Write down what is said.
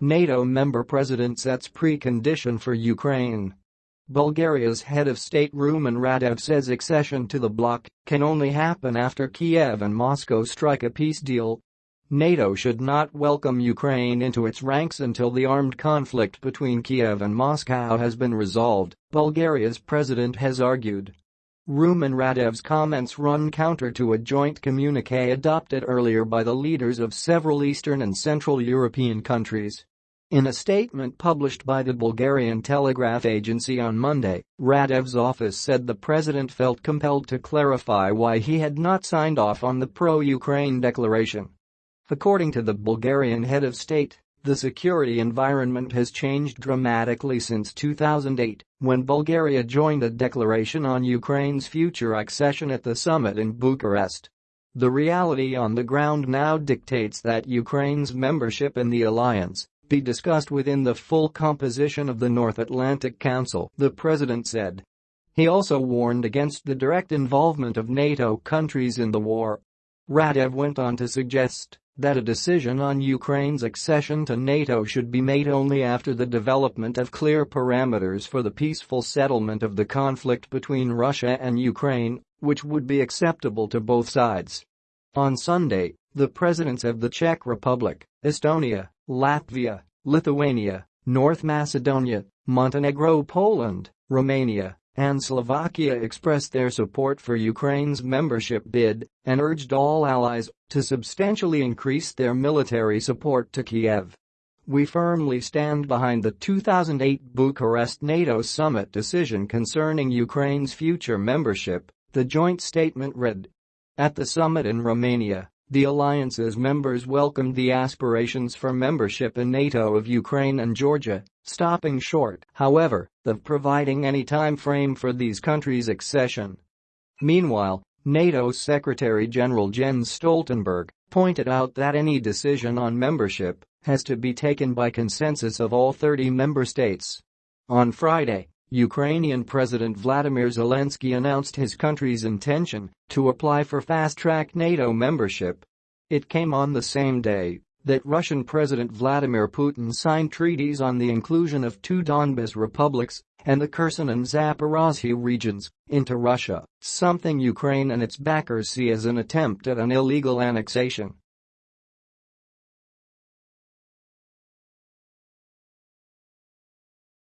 NATO member president sets precondition for Ukraine. Bulgaria's head of state Rumen Radev says accession to the bloc can only happen after Kiev and Moscow strike a peace deal. NATO should not welcome Ukraine into its ranks until the armed conflict between Kiev and Moscow has been resolved, Bulgaria's president has argued. Rumen Radev's comments run counter to a joint communique adopted earlier by the leaders of several Eastern and Central European countries. In a statement published by the Bulgarian Telegraph Agency on Monday, Radev's office said the president felt compelled to clarify why he had not signed off on the pro-Ukraine declaration. According to the Bulgarian head of state, the security environment has changed dramatically since 2008, when Bulgaria joined a declaration on Ukraine's future accession at the summit in Bucharest. The reality on the ground now dictates that Ukraine's membership in the alliance be discussed within the full composition of the North Atlantic Council, the president said. He also warned against the direct involvement of NATO countries in the war. Radev went on to suggest that a decision on Ukraine's accession to NATO should be made only after the development of clear parameters for the peaceful settlement of the conflict between Russia and Ukraine, which would be acceptable to both sides. On Sunday, the presidents of the Czech Republic, Estonia, Latvia, Lithuania, North Macedonia, Montenegro Poland, Romania, and Slovakia expressed their support for Ukraine's membership bid and urged all allies to substantially increase their military support to Kiev. We firmly stand behind the 2008 Bucharest NATO summit decision concerning Ukraine's future membership, the joint statement read. At the summit in Romania, the alliance's members welcomed the aspirations for membership in NATO of Ukraine and Georgia, stopping short, however, of providing any time frame for these countries' accession. Meanwhile, NATO Secretary-General Jens Stoltenberg pointed out that any decision on membership has to be taken by consensus of all 30 member states. On Friday, Ukrainian President Vladimir Zelensky announced his country's intention to apply for fast-track NATO membership. It came on the same day that Russian President Vladimir Putin signed treaties on the inclusion of two Donbas republics and the Kherson and Zaporozhye regions into Russia, something Ukraine and its backers see as an attempt at an illegal annexation.